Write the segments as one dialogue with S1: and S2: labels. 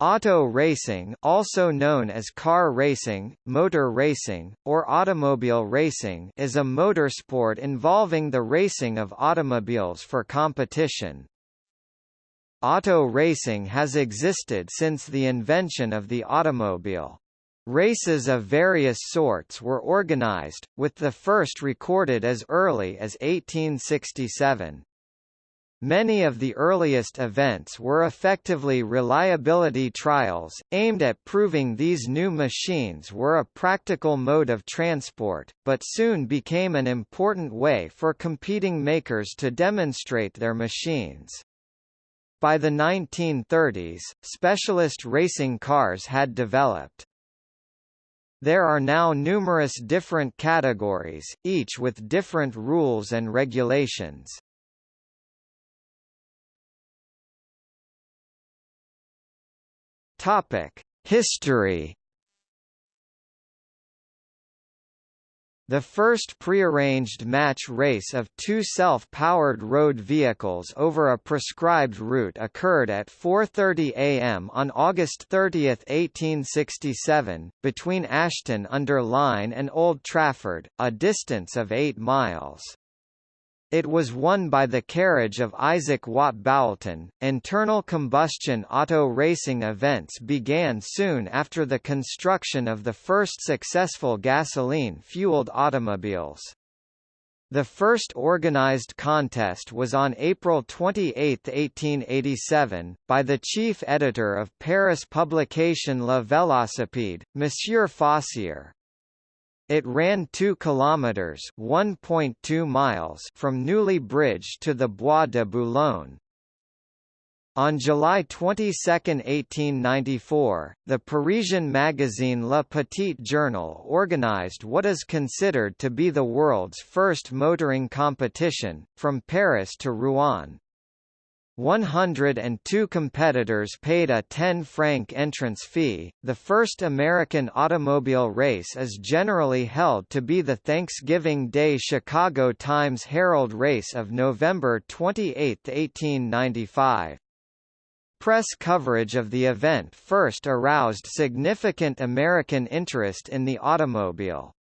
S1: Auto racing also known as car racing, motor racing, or automobile racing is a motorsport involving the racing of automobiles for competition. Auto racing has existed since the invention of the automobile. Races of various sorts were organized, with the first recorded as early as 1867. Many of the earliest events were effectively reliability trials, aimed at proving these new machines were a practical mode of transport, but soon became an important way for competing makers to demonstrate their machines. By the 1930s, specialist racing cars had developed. There are now numerous different categories, each with different rules and regulations. Topic: History. The first prearranged match race of two self-powered road vehicles over a prescribed route occurred at 4.30 am on August 30, 1867, between Ashton-under-Lyne and Old Trafford, a distance of 8 miles. It was won by the carriage of Isaac Watt Boulton. Internal combustion auto racing events began soon after the construction of the first successful gasoline-fueled automobiles. The first organized contest was on April 28, 1887, by the chief editor of Paris publication La Vélocipède, Monsieur Fossier. It ran 2 kilometers (1.2 miles) from Neuilly Bridge to the Bois de Boulogne. On July 22, 1894, the Parisian magazine Le Petit Journal organized what is considered to be the world's first motoring competition, from Paris to Rouen. 102 competitors paid a 10 franc entrance fee. The first American automobile race is generally held to be the Thanksgiving Day Chicago Times-Herald race of November 28, 1895. Press coverage of the event first aroused significant American interest in the automobile.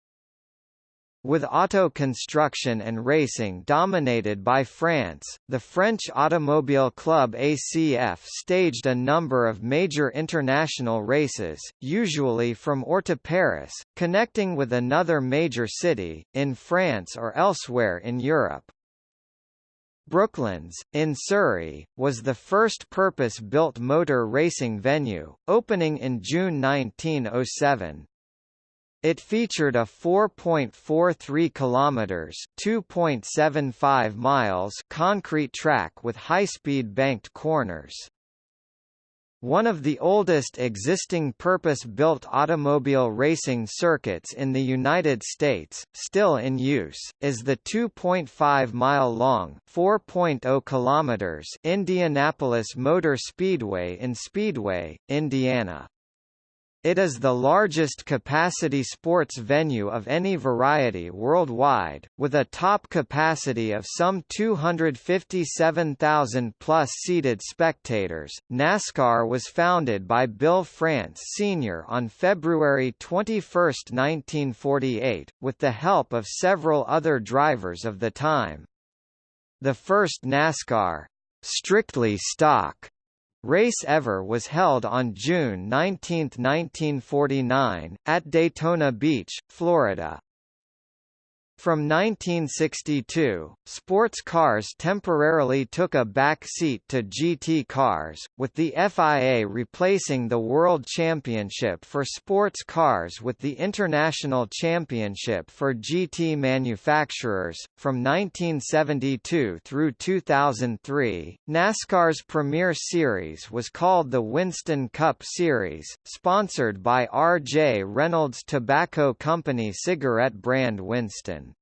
S1: With auto construction and racing dominated by France, the French Automobile Club ACF staged a number of major international races, usually from or to Paris, connecting with another major city, in France or elsewhere in Europe. Brooklands, in Surrey, was the first purpose-built motor racing venue, opening in June 1907. It featured a 4.43 kilometers (2.75 miles) concrete track with high-speed banked corners. One of the oldest existing purpose-built automobile racing circuits in the United States, still in use, is the 2.5-mile-long (4.0 kilometers) Indianapolis Motor Speedway in Speedway, Indiana. It is the largest capacity sports venue of any variety worldwide, with a top capacity of some 257,000 plus seated spectators. NASCAR was founded by Bill France Sr. on February 21, 1948, with the help of several other drivers of the time. The first NASCAR strictly stock Race ever was held on June 19, 1949, at Daytona Beach, Florida. From 1962, sports cars temporarily took a back seat to GT cars, with the FIA replacing the World Championship for sports cars with the International Championship for GT manufacturers. From 1972 through 2003, NASCAR's premier series was called the Winston Cup Series, sponsored by R.J. Reynolds Tobacco Company cigarette brand Winston.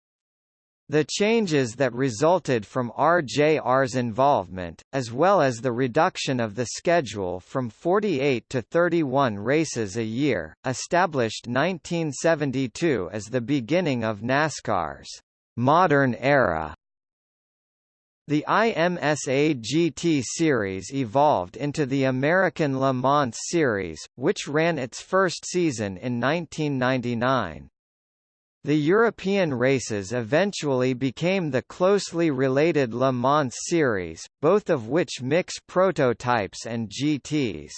S1: The changes that resulted from RJR's involvement, as well as the reduction of the schedule from 48 to 31 races a year, established 1972 as the beginning of NASCAR's modern era. The IMSA GT series evolved into the American Le Mans Series, which ran its first season in 1999. The European races eventually became the closely related Le Mans Series, both of which mix prototypes and GTs.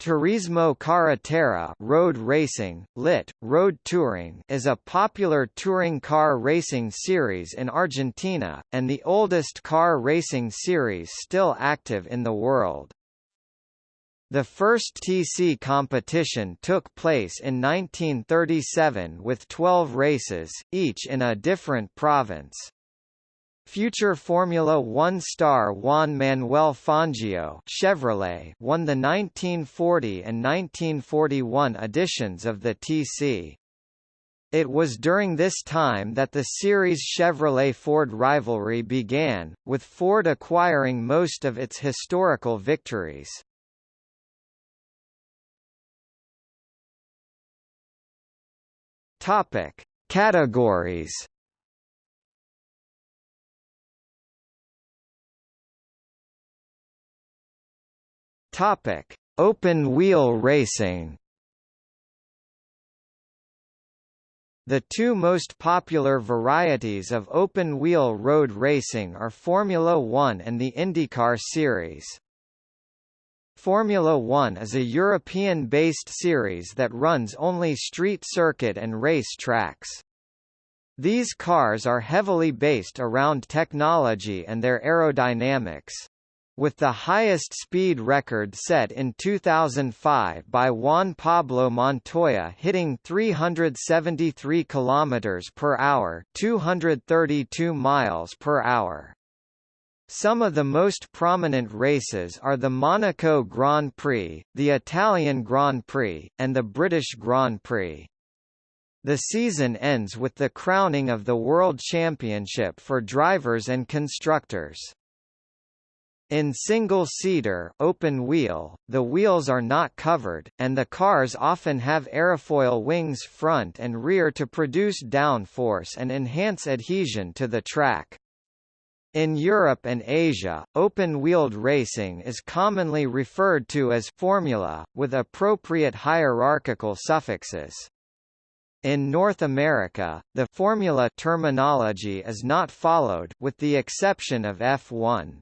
S1: Turismo Carretera road racing, lit, road touring is a popular touring car racing series in Argentina, and the oldest car racing series still active in the world. The first TC competition took place in 1937 with 12 races, each in a different province. Future Formula One star Juan Manuel Fangio Chevrolet won the 1940 and 1941 editions of the TC. It was during this time that the series Chevrolet-Ford rivalry began, with Ford acquiring most of its historical victories. Topic: Categories Topic: Open wheel racing. The two most popular varieties of open-wheel road racing are Formula One and the IndyCar Series. Formula One is a European-based series that runs only street circuit and race tracks. These cars are heavily based around technology and their aerodynamics with the highest speed record set in 2005 by Juan Pablo Montoya hitting 373 km per hour, 232 miles per hour. Some of the most prominent races are the Monaco Grand Prix, the Italian Grand Prix, and the British Grand Prix. The season ends with the crowning of the World Championship for drivers and constructors. In single-seater open wheel, the wheels are not covered, and the cars often have aerofoil wings front and rear to produce downforce and enhance adhesion to the track. In Europe and Asia, open-wheeled racing is commonly referred to as «formula», with appropriate hierarchical suffixes. In North America, the «formula» terminology is not followed with the exception of F1.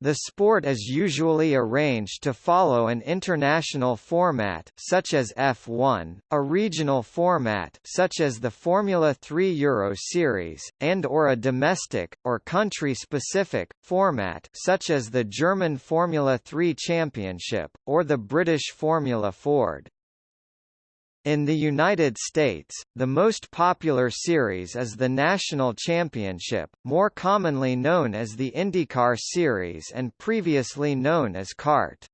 S1: The sport is usually arranged to follow an international format such as F1, a regional format such as the Formula 3 Euro Series, and or a domestic, or country-specific, format such as the German Formula 3 Championship, or the British Formula Ford. In the United States, the most popular series is the National Championship, more commonly known as the IndyCar Series and previously known as CART.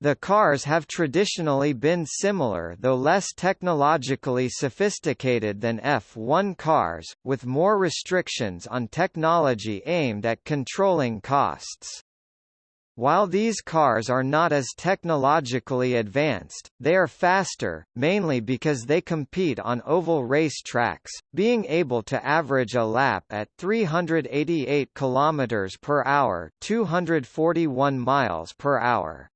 S1: The cars have traditionally been similar though less technologically sophisticated than F1 cars, with more restrictions on technology aimed at controlling costs. While these cars are not as technologically advanced, they are faster, mainly because they compete on oval race tracks, being able to average a lap at 388 km per hour, 241 miles per hour.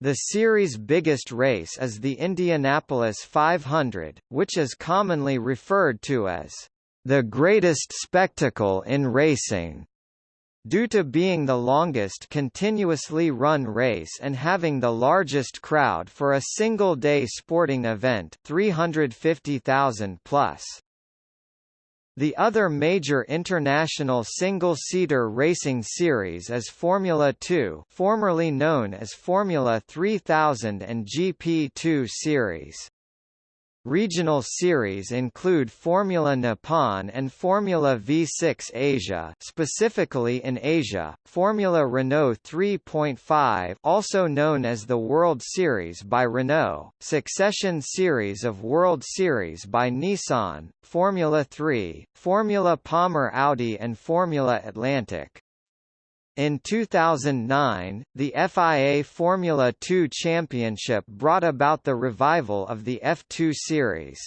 S1: The series' biggest race is the Indianapolis 500, which is commonly referred to as the greatest spectacle in racing. Due to being the longest continuously run race and having the largest crowd for a single-day sporting event 350,000 plus. The other major international single-seater racing series is Formula 2 formerly known as Formula 3000 and GP2 series. Regional series include Formula Nippon and Formula V6 Asia specifically in Asia, Formula Renault 3.5 also known as the World Series by Renault, Succession Series of World Series by Nissan, Formula 3, Formula Palmer Audi and Formula Atlantic. In 2009, the FIA Formula 2 Championship brought about the revival of the F2 series.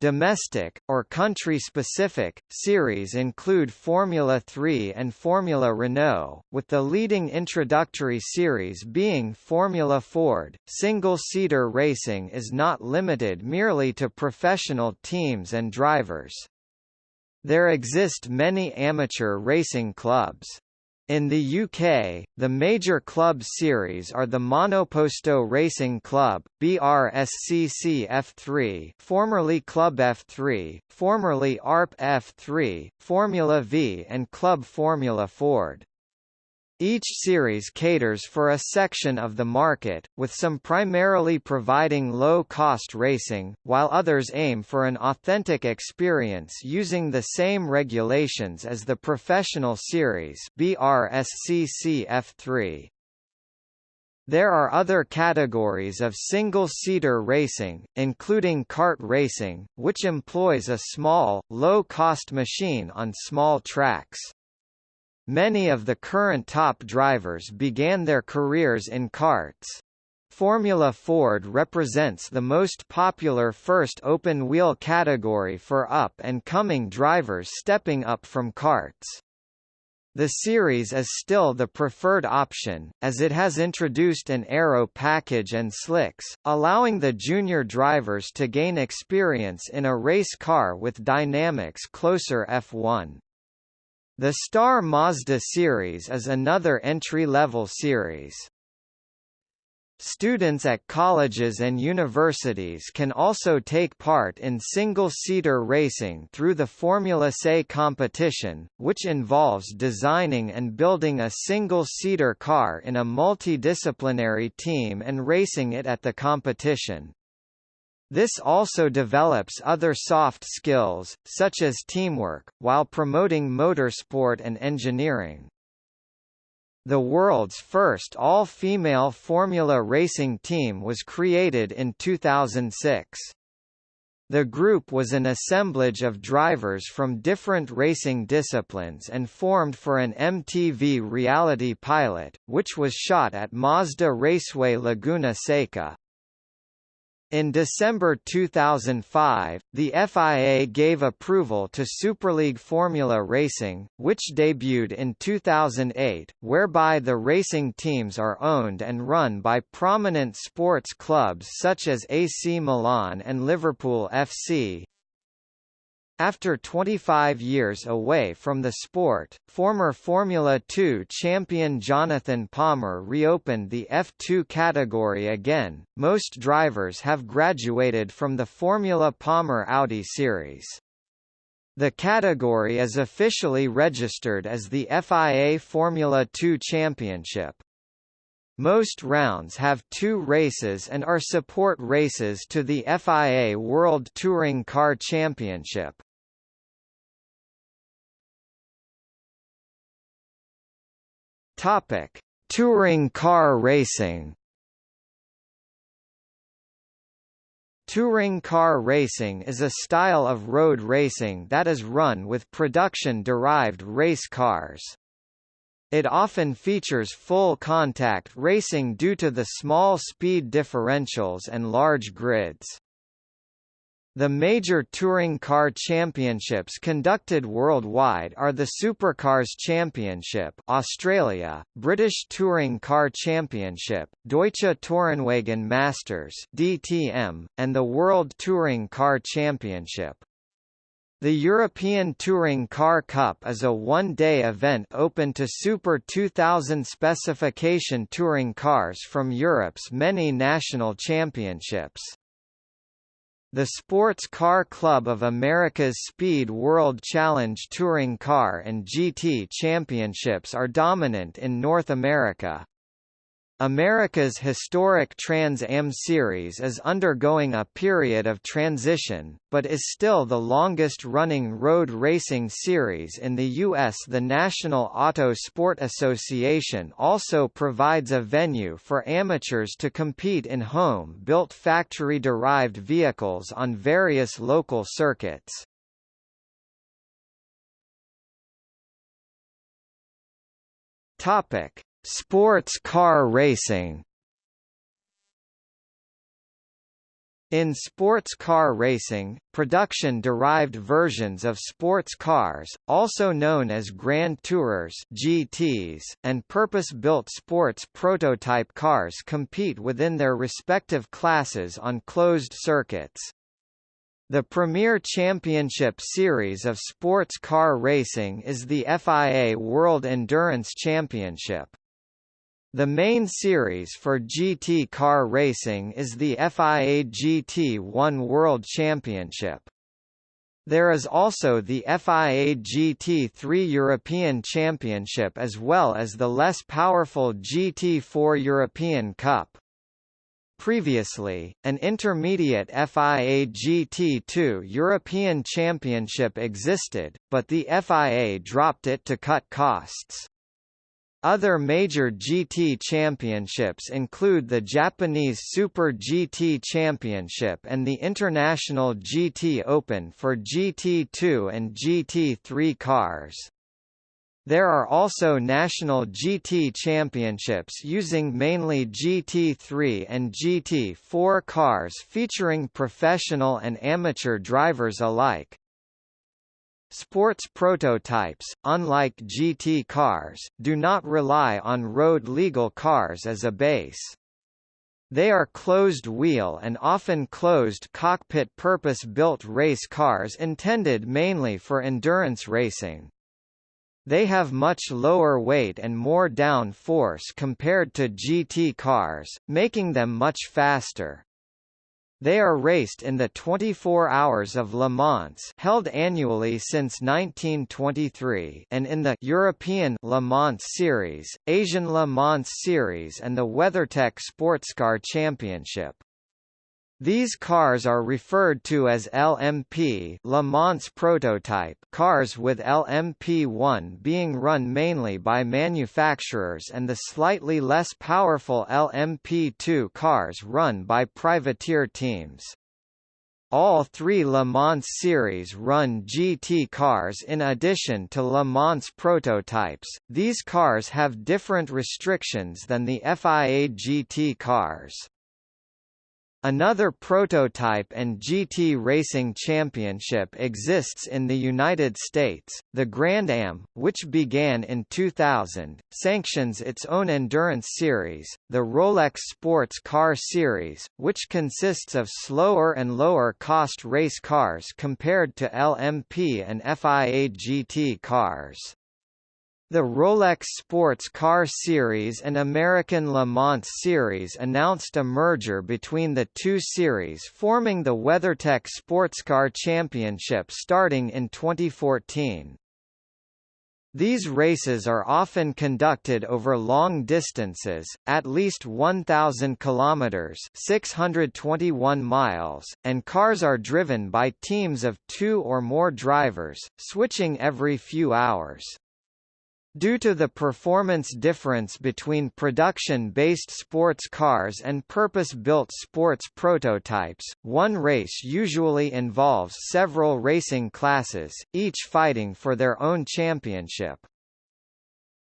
S1: Domestic, or country-specific, series include Formula 3 and Formula Renault, with the leading introductory series being Formula Ford. Single-seater racing is not limited merely to professional teams and drivers. There exist many amateur racing clubs. In the UK, the major club series are the Monoposto Racing Club, BRSCC F3 formerly Club F3, formerly ARP F3, Formula V and Club Formula Ford. Each series caters for a section of the market, with some primarily providing low-cost racing, while others aim for an authentic experience using the same regulations as the professional series BRSCC F3. There are other categories of single-seater racing, including kart racing, which employs a small, low-cost machine on small tracks. Many of the current top drivers began their careers in karts. Formula Ford represents the most popular first open-wheel category for up-and-coming drivers stepping up from karts. The series is still the preferred option, as it has introduced an aero package and slicks, allowing the junior drivers to gain experience in a race car with dynamics closer F1. The Star Mazda series is another entry-level series. Students at colleges and universities can also take part in single-seater racing through the Formula SE competition, which involves designing and building a single-seater car in a multidisciplinary team and racing it at the competition. This also develops other soft skills, such as teamwork, while promoting motorsport and engineering. The world's first all-female Formula racing team was created in 2006. The group was an assemblage of drivers from different racing disciplines and formed for an MTV reality pilot, which was shot at Mazda Raceway Laguna Seca. In December 2005, the FIA gave approval to Superleague Formula Racing, which debuted in 2008, whereby the racing teams are owned and run by prominent sports clubs such as AC Milan and Liverpool FC. After 25 years away from the sport, former Formula 2 champion Jonathan Palmer reopened the F2 category again. Most drivers have graduated from the Formula Palmer Audi series. The category is officially registered as the FIA Formula 2 Championship. Most rounds have two races and are support races to the FIA World Touring Car Championship. Topic: Touring car racing. Touring car racing is a style of road racing that is run with production-derived race cars. It often features full contact racing due to the small speed differentials and large grids. The major touring car championships conducted worldwide are the Supercars Championship Australia, British Touring Car Championship, Deutsche Tourenwagen Masters DTM, and the World Touring Car Championship. The European Touring Car Cup is a one-day event open to Super 2000 specification touring cars from Europe's many national championships. The Sports Car Club of America's Speed World Challenge Touring Car and GT Championships are dominant in North America. America's historic Trans Am series is undergoing a period of transition, but is still the longest-running road racing series in the U.S. The National Auto Sport Association also provides a venue for amateurs to compete in home-built factory-derived vehicles on various local circuits. Topic. Sports car racing In sports car racing, production-derived versions of sports cars, also known as Grand Tourers (GTs), and purpose-built sports prototype cars compete within their respective classes on closed circuits. The premier championship series of sports car racing is the FIA World Endurance Championship. The main series for GT car racing is the FIA GT1 World Championship. There is also the FIA GT3 European Championship as well as the less powerful GT4 European Cup. Previously, an intermediate FIA GT2 European Championship existed, but the FIA dropped it to cut costs. Other major GT championships include the Japanese Super GT Championship and the International GT Open for GT2 and GT3 cars. There are also national GT championships using mainly GT3 and GT4 cars featuring professional and amateur drivers alike. Sports prototypes, unlike GT cars, do not rely on road-legal cars as a base. They are closed-wheel and often closed-cockpit purpose-built race cars intended mainly for endurance racing. They have much lower weight and more down force compared to GT cars, making them much faster. They are raced in the 24 Hours of Le Mans held annually since 1923 and in the European Le Mans Series, Asian Le Mans Series and the WeatherTech Sportscar Championship. These cars are referred to as LMP Le Mans prototype cars with LMP1 being run mainly by manufacturers and the slightly less powerful LMP2 cars run by privateer teams. All three Le Mans series run GT cars in addition to Le Mans prototypes. These cars have different restrictions than the FIA GT cars. Another prototype and GT racing championship exists in the United States. The Grand Am, which began in 2000, sanctions its own endurance series, the Rolex Sports Car Series, which consists of slower and lower cost race cars compared to LMP and FIA GT cars. The Rolex Sports Car Series and American Le Mans Series announced a merger between the two series forming the WeatherTech Sportscar Championship starting in 2014. These races are often conducted over long distances, at least 1,000 kilometers (621 miles), and cars are driven by teams of two or more drivers, switching every few hours. Due to the performance difference between production-based sports cars and purpose-built sports prototypes, one race usually involves several racing classes, each fighting for their own championship.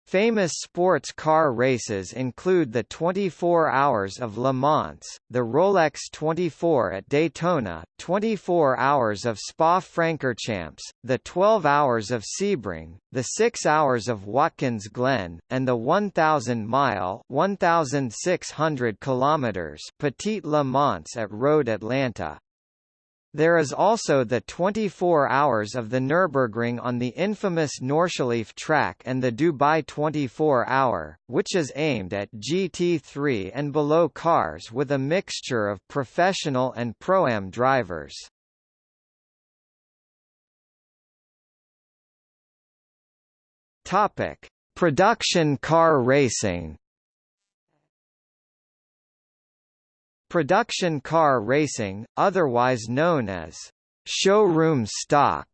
S1: Famous sports car races include the 24 Hours of Le Mans, the Rolex 24 at Daytona, 24 Hours of Spa-Francorchamps, the 12 Hours of Sebring, the 6 Hours of Watkins Glen, and the 1,000-mile (1,600 kilometers) Petite Le Mans at Road Atlanta. There is also the 24 hours of the Nürburgring on the infamous Nordschleife track and the Dubai 24 hour, which is aimed at GT3 and below cars with a mixture of professional and pro-am drivers. Topic: Production car racing. Production car racing, otherwise known as showroom stock,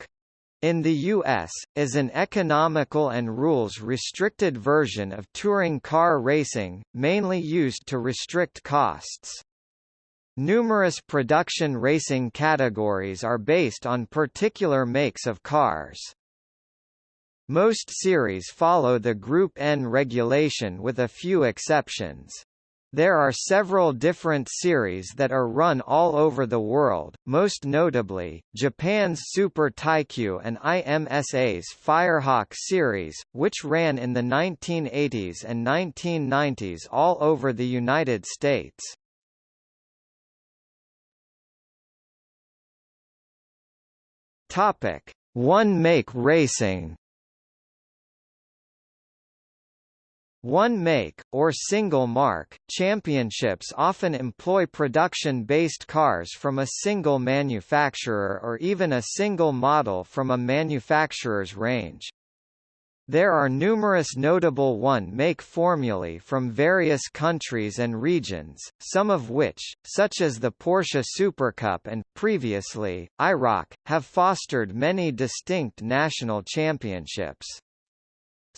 S1: in the U.S., is an economical and rules-restricted version of touring car racing, mainly used to restrict costs. Numerous production racing categories are based on particular makes of cars. Most series follow the Group N regulation with a few exceptions. There are several different series that are run all over the world, most notably, Japan's Super Taikyu and IMSA's Firehawk series, which ran in the 1980s and 1990s all over the United States. One make racing One make, or single marque, championships often employ production-based cars from a single manufacturer or even a single model from a manufacturer's range. There are numerous notable one-make formulae from various countries and regions, some of which, such as the Porsche Supercup and, previously, IROC, have fostered many distinct national championships.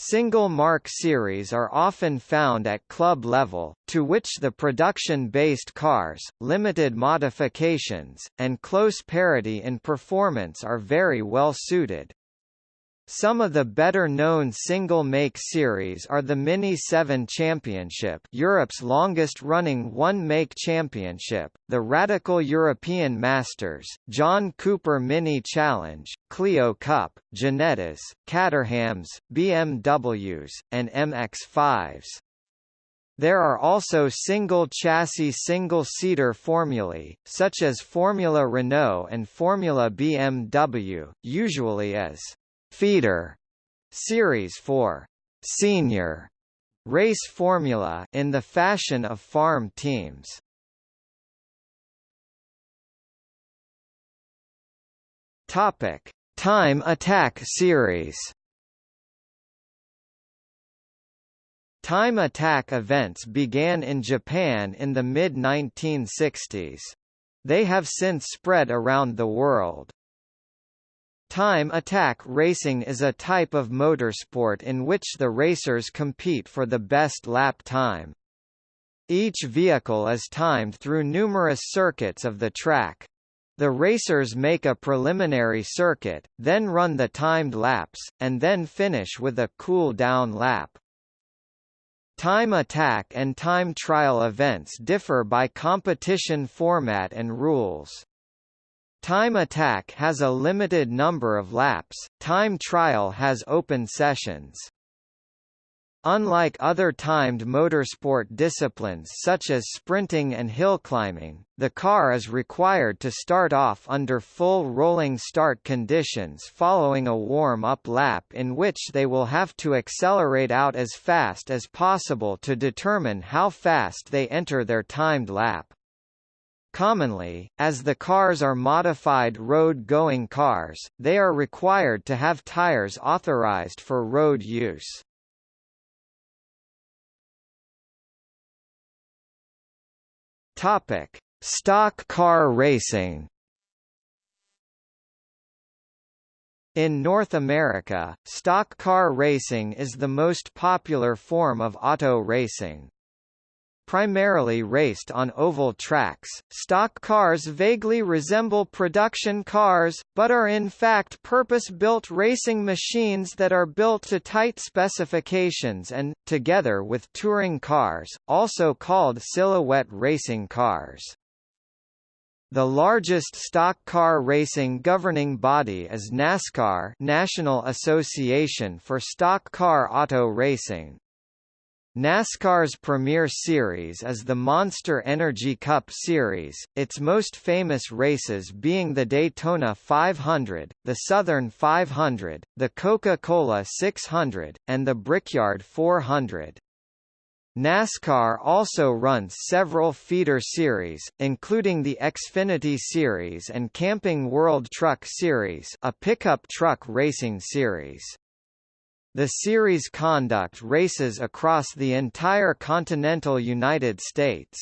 S1: Single marque series are often found at club level, to which the production-based cars, limited modifications, and close parity in performance are very well suited. Some of the better-known single-make series are the Mini 7 Championship Europe's longest-running one-make championship, the Radical European Masters, John Cooper Mini Challenge, Clio Cup, Ginettas, Caterhams, BMWs, and MX-5s. There are also single-chassis single-seater formulae, such as Formula Renault and Formula BMW, usually as feeder series for senior race formula in the fashion of farm teams. Topic: Time Attack series. Time attack events began in Japan in the mid-1960s. They have since spread around the world. Time attack racing is a type of motorsport in which the racers compete for the best lap time. Each vehicle is timed through numerous circuits of the track. The racers make a preliminary circuit, then run the timed laps, and then finish with a cool-down lap. Time attack and time trial events differ by competition format and rules. Time Attack has a limited number of laps, Time Trial has open sessions. Unlike other timed motorsport disciplines such as sprinting and hill climbing, the car is required to start off under full rolling start conditions following a warm-up lap in which they will have to accelerate out as fast as possible to determine how fast they enter their timed lap. Commonly, as the cars are modified road-going cars, they are required to have tires authorized for road use. Topic: Stock car racing. In North America, stock car racing is the most popular form of auto racing. Primarily raced on oval tracks, stock cars vaguely resemble production cars, but are in fact purpose-built racing machines that are built to tight specifications and, together with touring cars, also called silhouette racing cars. The largest stock car racing governing body is NASCAR National Association for Stock Car Auto Racing. NASCAR's premier series is the Monster Energy Cup Series, its most famous races being the Daytona 500, the Southern 500, the Coca-Cola 600, and the Brickyard 400. NASCAR also runs several feeder series, including the Xfinity Series and Camping World Truck Series a pickup truck racing series. The series conduct races across the entire continental United States.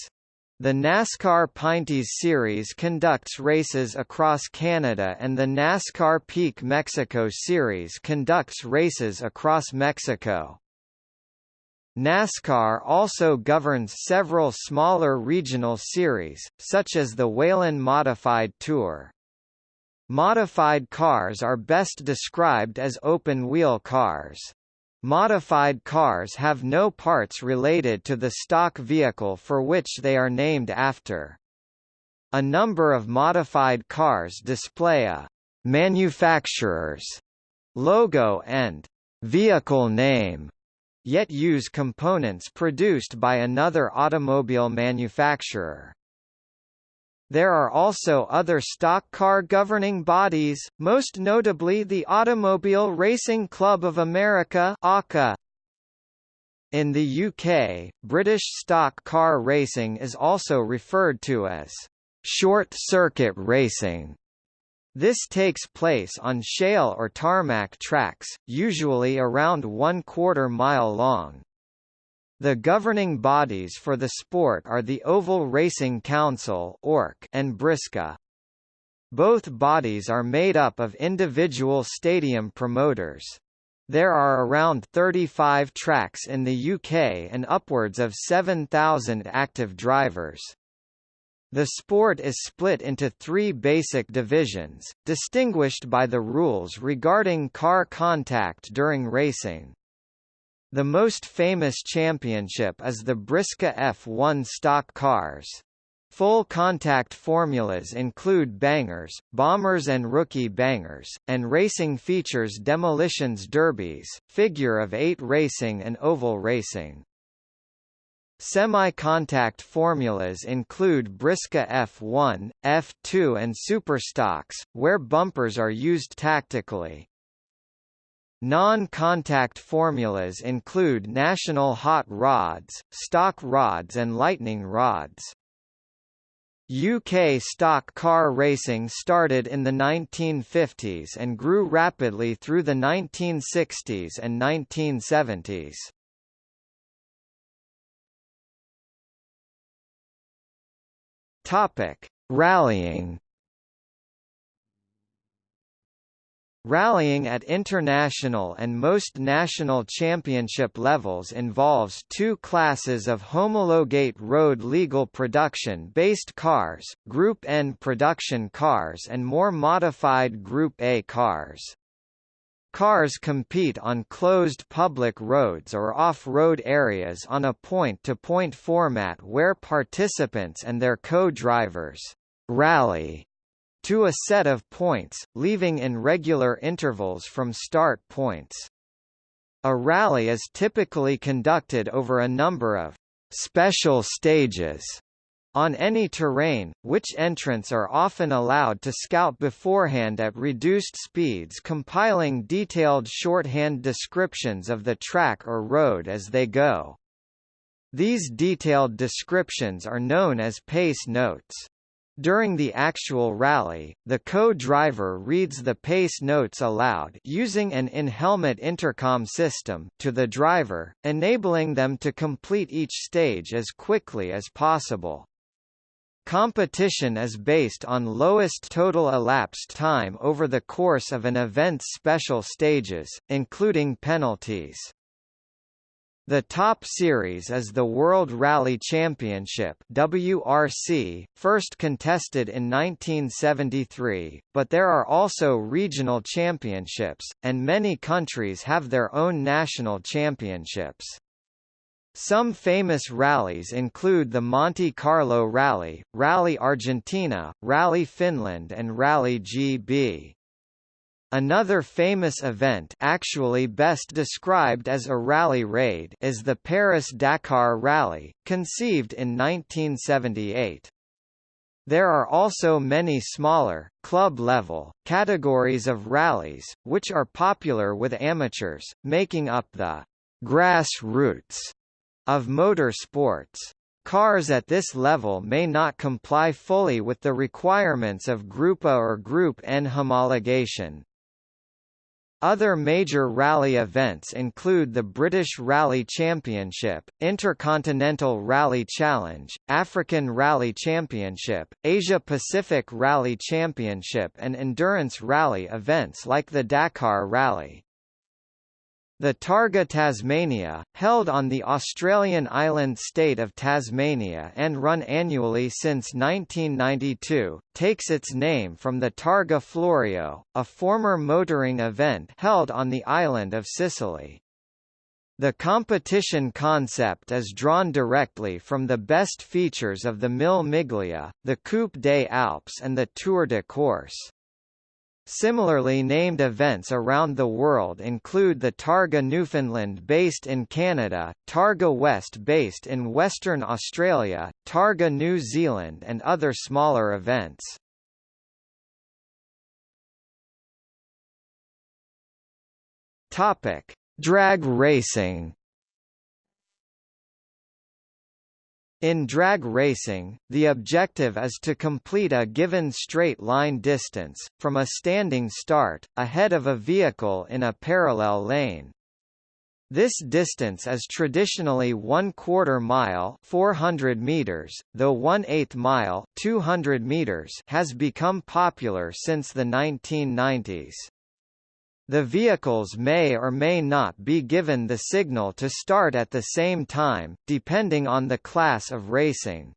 S1: The NASCAR Pinty's Series conducts races across Canada and the NASCAR Peak Mexico Series conducts races across Mexico. NASCAR also governs several smaller regional series, such as the Whelen Modified Tour. Modified cars are best described as open-wheel cars. Modified cars have no parts related to the stock vehicle for which they are named after. A number of modified cars display a manufacturer's logo and vehicle name, yet use components produced by another automobile manufacturer. There are also other stock car governing bodies, most notably the Automobile Racing Club of America ARCA. In the UK, British stock car racing is also referred to as short-circuit racing. This takes place on shale or tarmac tracks, usually around one quarter mile long. The governing bodies for the sport are the Oval Racing Council and BRISCA. Both bodies are made up of individual stadium promoters. There are around 35 tracks in the UK and upwards of 7,000 active drivers. The sport is split into three basic divisions, distinguished by the rules regarding car contact during racing. The most famous championship is the BRISCA F1 stock cars. Full contact formulas include bangers, bombers and rookie bangers, and racing features demolitions derbies, figure of eight racing and oval racing. Semi-contact formulas include BRISCA F1, F2 and Superstocks, where bumpers are used tactically. Non-contact formulas include national hot rods, stock rods and lightning rods. UK stock car racing started in the 1950s and grew rapidly through the 1960s and 1970s. Topic: Rallying Rallying at international and most national championship levels involves two classes of homologate road legal production-based cars, Group N production cars and more modified Group A cars. Cars compete on closed public roads or off-road areas on a point-to-point -point format where participants and their co-drivers rally to a set of points, leaving in regular intervals from start points. A rally is typically conducted over a number of special stages on any terrain, which entrants are often allowed to scout beforehand at reduced speeds compiling detailed shorthand descriptions of the track or road as they go. These detailed descriptions are known as pace notes. During the actual rally, the co-driver reads the pace notes aloud using an in-helmet intercom system to the driver, enabling them to complete each stage as quickly as possible. Competition is based on lowest total elapsed time over the course of an event's special stages, including penalties. The top series is the World Rally Championship WRC, first contested in 1973, but there are also regional championships, and many countries have their own national championships. Some famous rallies include the Monte Carlo Rally, Rally Argentina, Rally Finland and Rally GB. Another famous event actually best described as a rally raid is the Paris-Dakar Rally, conceived in 1978. There are also many smaller, club-level, categories of rallies, which are popular with amateurs, making up the grassroots of motor sports. Cars at this level may not comply fully with the requirements of Group A or Group N homologation, other major rally events include the British Rally Championship, Intercontinental Rally Challenge, African Rally Championship, Asia-Pacific Rally Championship and endurance rally events like the Dakar Rally. The Targa Tasmania, held on the Australian island state of Tasmania and run annually since 1992, takes its name from the Targa Florio, a former motoring event held on the island of Sicily. The competition concept is drawn directly from the best features of the Mille Miglia, the Coupe des Alpes and the Tour de Corse. Similarly named events around the world include the Targa Newfoundland based in Canada, Targa West based in Western Australia, Targa New Zealand and other smaller events. Drag racing In drag racing, the objective is to complete a given straight-line distance, from a standing start, ahead of a vehicle in a parallel lane. This distance is traditionally one quarter mile 400 meters, though one eighth mile 200 meters has become popular since the 1990s. The vehicles may or may not be given the signal to start at the same time, depending on the class of racing.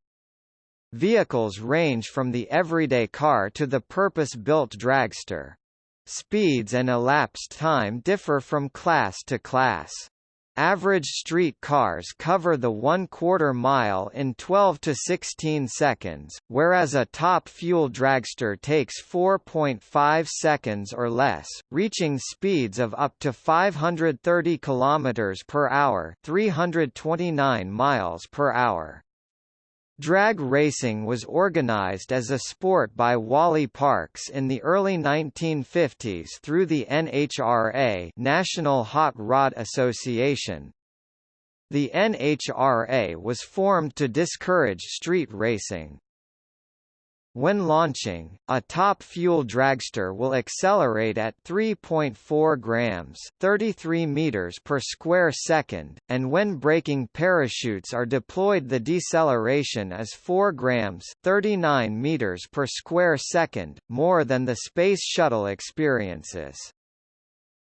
S1: Vehicles range from the everyday car to the purpose-built dragster. Speeds and elapsed time differ from class to class. Average street cars cover the one-quarter mile in 12 to 16 seconds, whereas a top fuel dragster takes 4.5 seconds or less, reaching speeds of up to 530 km per hour, 329 miles per hour. Drag racing was organized as a sport by Wally Parks in the early 1950s through the NHRA National Hot Rod Association. The NHRA was formed to discourage street racing. When launching, a top fuel dragster will accelerate at 3.4 grams 33 meters per square second, and when braking parachutes are deployed the deceleration is 4 grams 39 meters per square second, more than the Space Shuttle experiences.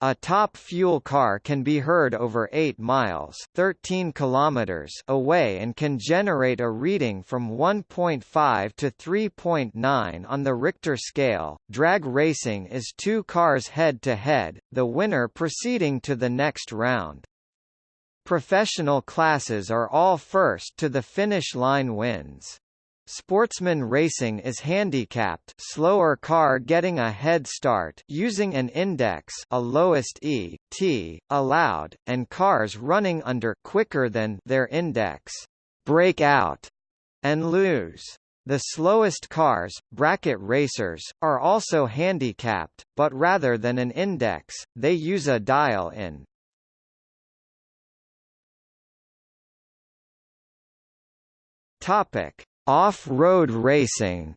S1: A top fuel car can be heard over 8 miles 13 kilometers away and can generate a reading from 1.5 to 3.9 on the Richter scale. Drag racing is two cars head to head, the winner proceeding to the next round. Professional classes are all first to the finish line wins. Sportsman racing is handicapped slower car getting a head start using an index a lowest E, T, allowed, and cars running under quicker than their index break out and lose. The slowest cars, bracket racers, are also handicapped, but rather than an index, they use a dial-in. Topic: Off-road racing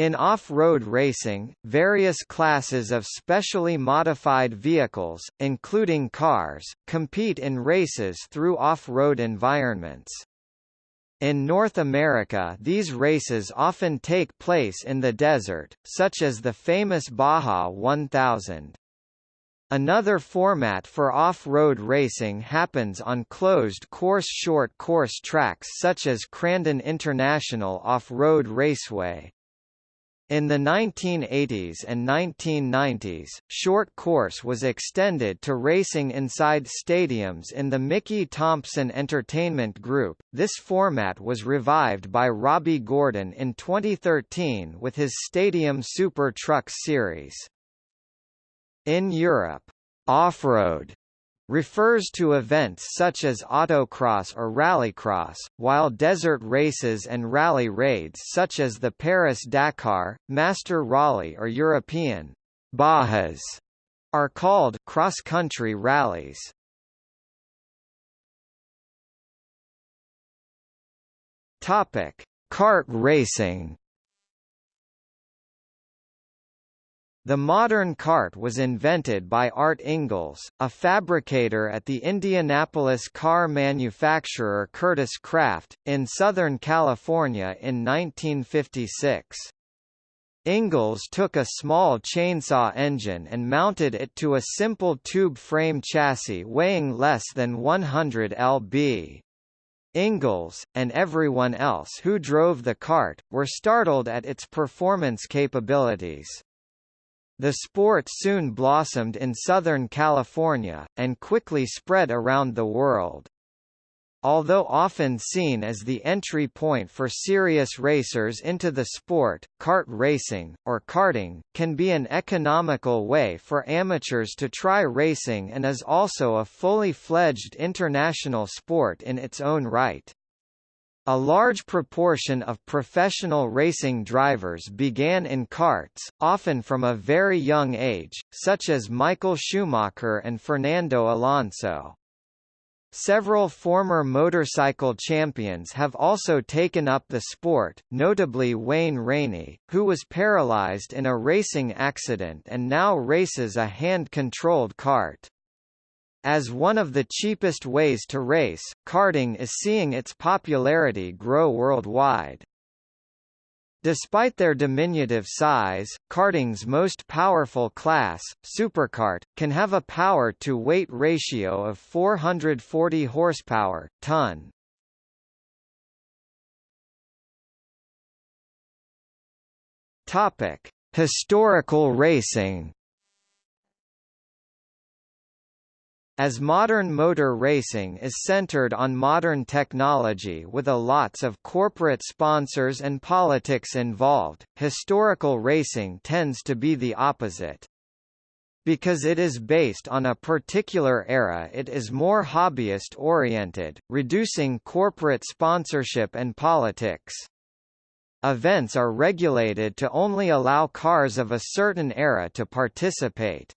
S1: In off-road racing, various classes of specially modified vehicles, including cars, compete in races through off-road environments. In North America these races often take place in the desert, such as the famous Baja 1000. Another format for off-road racing happens on closed-course short course tracks such as Crandon International Off-Road Raceway. In the 1980s and 1990s, short course was extended to racing inside stadiums in the Mickey Thompson Entertainment Group. This format was revived by Robby Gordon in 2013 with his Stadium Super Trucks series. In Europe, off-road refers to events such as autocross or rallycross, while desert races and rally raids such as the Paris-Dakar, Master Rally or European Bajas are called cross-country rallies. Topic: Kart racing The modern kart was invented by Art Ingels, a fabricator at the Indianapolis car manufacturer Kurtis Kraft, in Southern California in 1956. Ingels took a small chainsaw engine and mounted it to a simple tube frame chassis weighing less than 100 lb. Ingels, and everyone else who drove the kart, were startled at its performance capabilities. The sport soon blossomed in Southern California, and quickly spread around the world. Although often seen as the entry point for serious racers into the sport, kart racing, or karting, can be an economical way for amateurs to try racing and is also a fully fledged international sport in its own right. A large proportion of professional racing drivers began in karts, often from a very young age, such as Michael Schumacher and Fernando Alonso. Several former motorcycle champions have also taken up the sport, notably Wayne Rainey, who was paralyzed in a racing accident and now races a hand-controlled kart. As one of the cheapest ways to race, karting is seeing its popularity grow worldwide. Despite their diminutive size, karting's most powerful class, superkart, can have a power-to-weight ratio of 440 horsepower, ton. Topic: Historical racing. As modern motor racing is centered on modern technology with a lots of corporate sponsors and politics involved, historical racing tends to be the opposite. Because it is based on a particular era it is more hobbyist-oriented, reducing corporate sponsorship and politics. Events are regulated to only allow cars of a certain era to participate.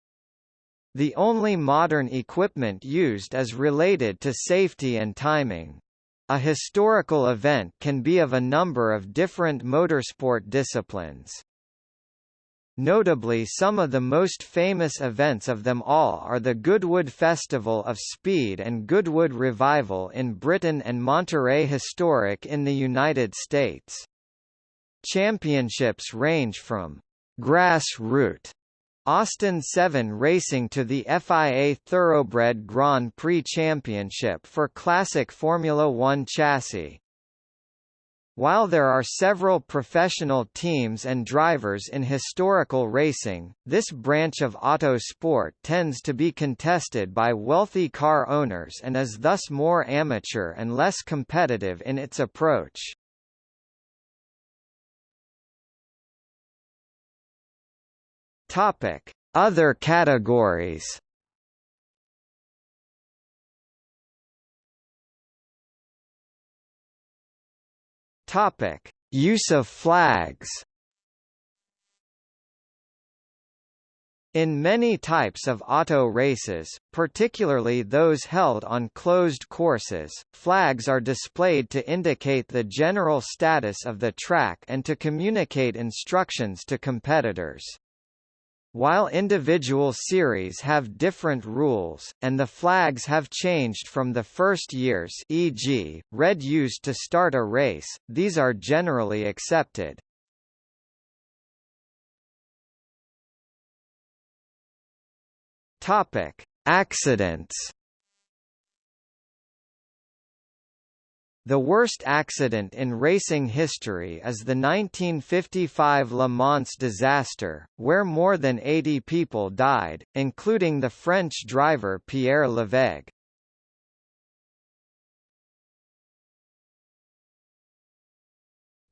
S1: The only modern equipment used is related to safety and timing. A historical event can be of a number of different motorsport disciplines. Notably some of the most famous events of them all are the Goodwood Festival of Speed and Goodwood Revival in Britain and Monterey Historic in the United States. Championships range from grassroots Austin 7 racing to the FIA Thoroughbred Grand Prix Championship for classic Formula One chassis. While there are several professional teams and drivers in historical racing, this branch of auto sport tends to be contested by wealthy car owners and is thus more amateur and less competitive in its approach. Topic: Other categories. Topic: Use of flags. In many types of auto races, particularly those held on closed courses, flags are displayed to indicate the general status of the track and to communicate instructions to competitors. While individual series have different rules, and the flags have changed from the first years e.g., red used to start a race, these are generally accepted. Accidents The worst accident in racing history is the 1955 Le Mans disaster, where more than 80 people died, including the French driver Pierre Levegh.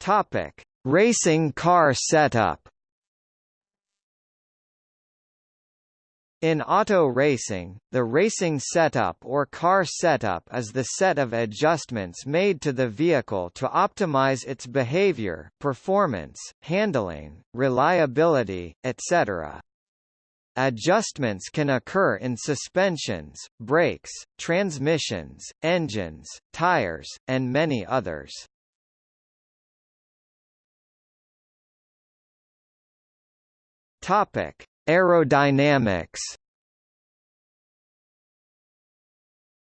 S1: Topic: Racing car setup. In auto racing, the racing setup or car setup is the set of adjustments made to the vehicle to optimize its behavior, performance, handling, reliability, etc. Adjustments can occur in suspensions, brakes, transmissions, engines, tires, and many others. Topic: Aerodynamics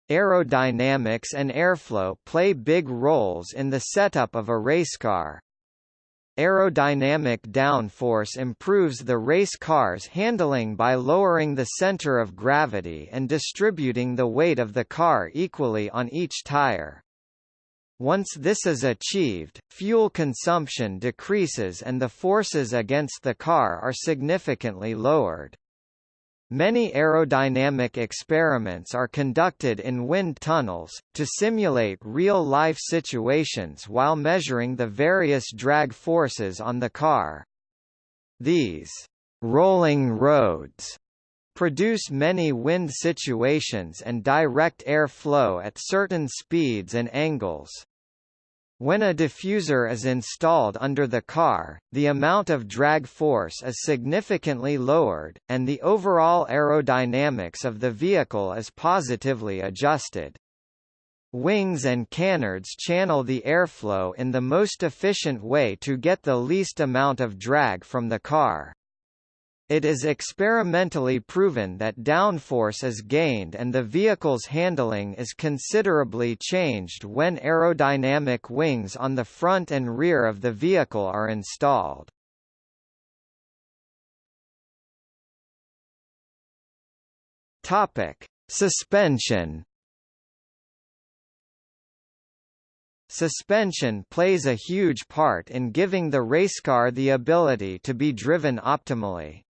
S1: Aerodynamics and airflow play big roles in the setup of a racecar. Aerodynamic downforce improves the race car's handling by lowering the center of gravity and distributing the weight of the car equally on each tire. Once this is achieved, fuel consumption decreases and the forces against the car are significantly lowered. Many aerodynamic experiments are conducted in wind tunnels, to simulate real-life situations while measuring the various drag forces on the car. These rolling roads produce many wind situations and direct air flow at certain speeds and angles. When a diffuser is installed under the car, the amount of drag force is significantly lowered, and the overall aerodynamics of the vehicle is positively adjusted. Wings and canards channel the airflow in the most efficient way to get the least amount of drag from the car. It is experimentally proven that downforce is gained and the vehicle's handling is considerably changed when aerodynamic wings on the front and rear of the vehicle are installed. Topic: Suspension Suspension plays a huge part in giving the racecar the ability to be driven optimally.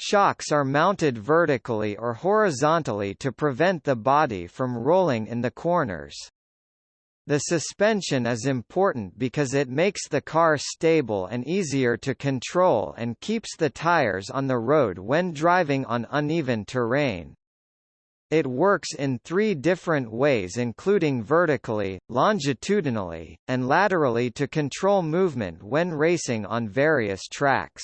S1: Shocks are mounted vertically or horizontally to prevent the body from rolling in the corners. The suspension is important because it makes the car stable and easier to control and keeps the tires on the road when driving on uneven terrain. It works in three different ways including vertically, longitudinally, and laterally to control movement when racing on various tracks.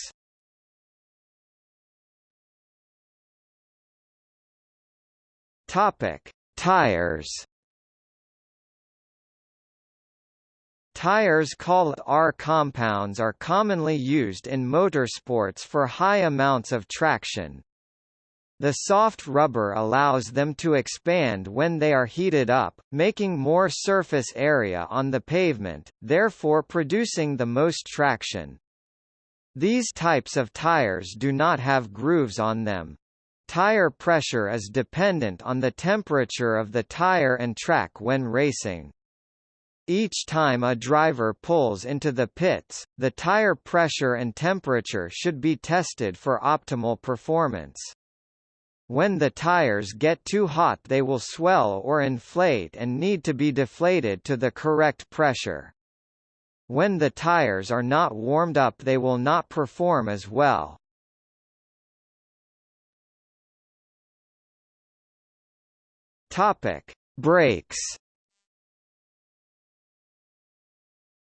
S1: Topic: Tires. Tires called R compounds are commonly used in motorsports for high amounts of traction. The soft rubber allows them to expand when they are heated up, making more surface area on the pavement, therefore producing the most traction. These types of tires do not have grooves on them. Tire pressure is dependent on the temperature of the tire and track when racing. Each time a driver pulls into the pits, the tire pressure and temperature should be tested for optimal performance. When the tires get too hot they will swell or inflate and need to be deflated to the correct pressure. When the tires are not warmed up they will not perform as well. Topic: Brakes.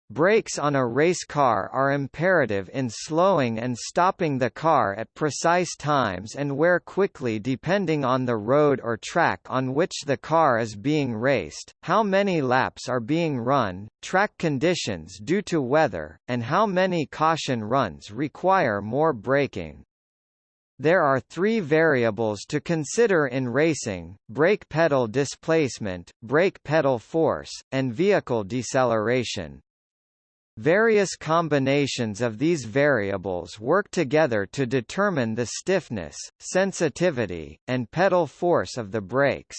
S1: Brakes on a race car are imperative in slowing and stopping the car at precise times and where quickly depending on the road or track on which the car is being raced, how many laps are being run, track conditions due to weather, and how many caution runs require more braking. There are three variables to consider in racing, brake pedal displacement, brake pedal force, and vehicle deceleration. Various combinations of these variables work together to determine the stiffness, sensitivity, and pedal force of the brakes.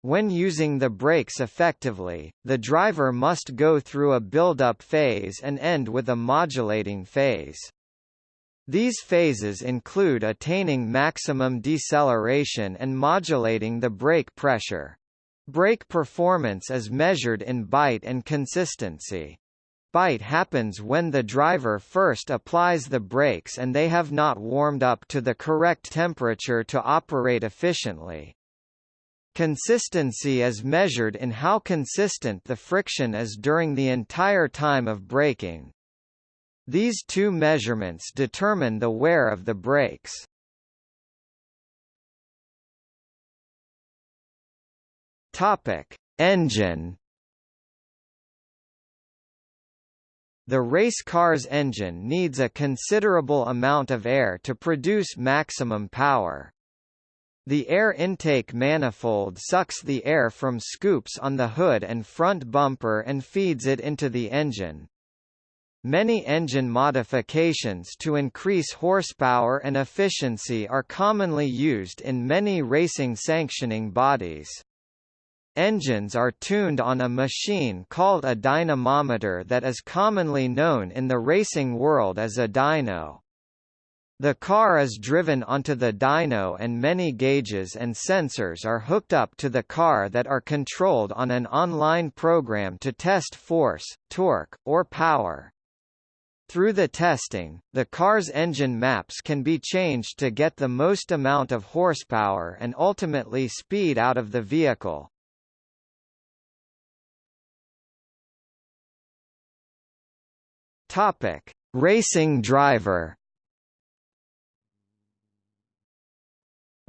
S1: When using the brakes effectively, the driver must go through a build-up phase and end with a modulating phase. These phases include attaining maximum deceleration and modulating the brake pressure. Brake performance is measured in bite and consistency. Bite happens when the driver first applies the brakes and they have not warmed up to the correct temperature to operate efficiently. Consistency is measured in how consistent the friction is during the entire time of braking. These two measurements determine the wear of the brakes. Topic: Engine. The race car's engine needs a considerable amount of air to produce maximum power. The air intake manifold sucks the air from scoops on the hood and front bumper and feeds it into the engine. Many engine modifications to increase horsepower and efficiency are commonly used in many racing sanctioning bodies. engines are tuned on a machine called a dynamometer that is commonly known in the racing world as a dyno. The car is driven onto the dyno and many gauges and sensors are hooked up to the car that are controlled on an online program to test force, torque, or power. Through the testing, the car's engine maps can be changed to get the most amount of horsepower and ultimately speed out of the vehicle. Topic: Racing driver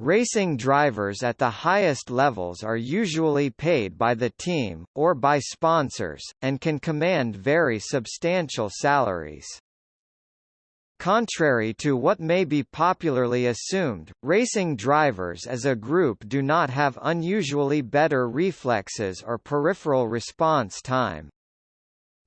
S1: Racing drivers at the highest levels are usually paid by the team, or by sponsors, and can command very substantial salaries. Contrary to what may be popularly assumed, racing drivers as a group do not have unusually better reflexes or peripheral response time.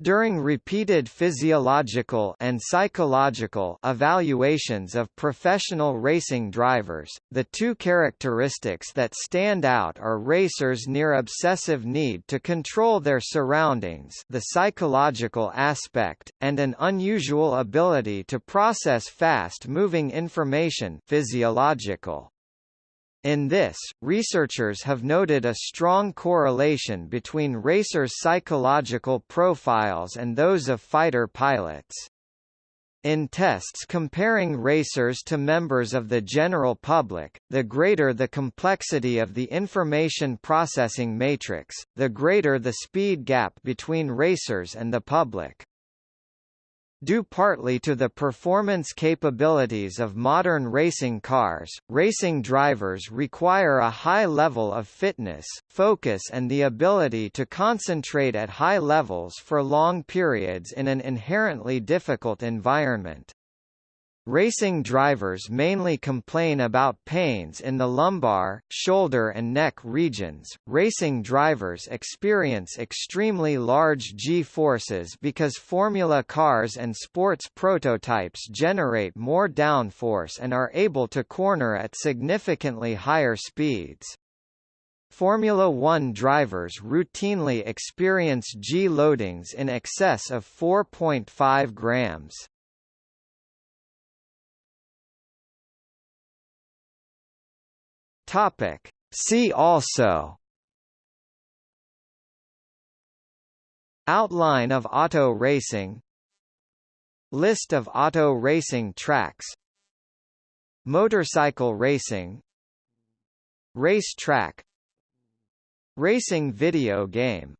S1: During repeated physiological and psychological evaluations of professional racing drivers, the two characteristics that stand out are racers' near obsessive need to control their surroundings the psychological aspect, and an unusual ability to process fast-moving information physiological. In this, researchers have noted a strong correlation between racers' psychological profiles and those of fighter pilots. In tests comparing racers to members of the general public, the greater the complexity of the information processing matrix, the greater the speed gap between racers and the public. Due partly to the performance capabilities of modern racing cars, racing drivers require a high level of fitness, focus and the ability to concentrate at high levels for long periods in an inherently difficult environment. Racing drivers mainly complain about pains in the lumbar, shoulder and neck regions. Racing drivers experience extremely large G-forces because Formula cars and sports prototypes generate more downforce and are able to corner at significantly higher speeds. Formula One drivers routinely experience G-loadings in excess of 4.5 grams. Topic. See also Outline of auto racing List of auto racing tracks Motorcycle racing Race track Racing video game